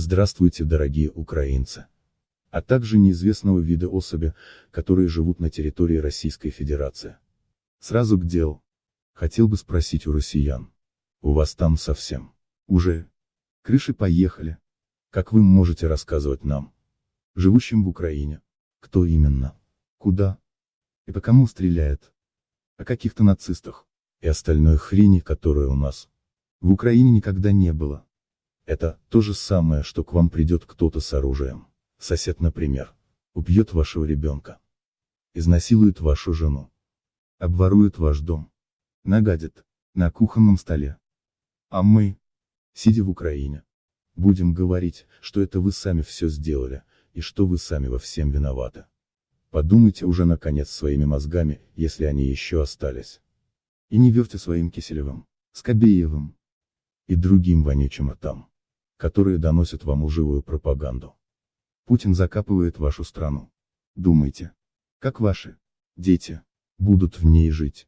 Здравствуйте, дорогие украинцы! А также неизвестного вида особи, которые живут на территории Российской Федерации. Сразу к делу. Хотел бы спросить у россиян. У вас там совсем. Уже. Крыши поехали. Как вы можете рассказывать нам? Живущим в Украине. Кто именно? Куда? И по кому стреляет? О каких-то нацистах. И остальной хрени, которая у нас. В Украине никогда не было. Это то же самое, что к вам придет кто-то с оружием. Сосед, например. Убьет вашего ребенка. Изнасилует вашу жену. Обворует ваш дом. Нагадит. На кухонном столе. А мы, сидя в Украине, будем говорить, что это вы сами все сделали, и что вы сами во всем виноваты. Подумайте уже наконец своими мозгами, если они еще остались. И не верьте своим Киселевым, Скобеевым и другим вонючим ртам которые доносят вам лживую пропаганду. Путин закапывает вашу страну. Думайте, как ваши дети будут в ней жить.